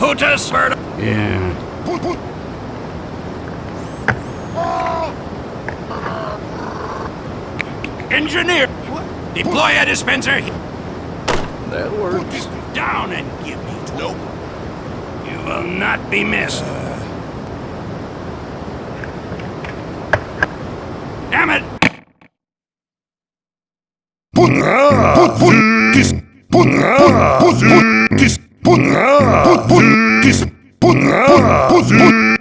Putus! Yeah. Engineer! Deploy a dispenser! That works. Down and give me... Nope. You will not be missed. Damn it! Put, put, put, this, put, put, put, put, this, put, put, put, put put put put.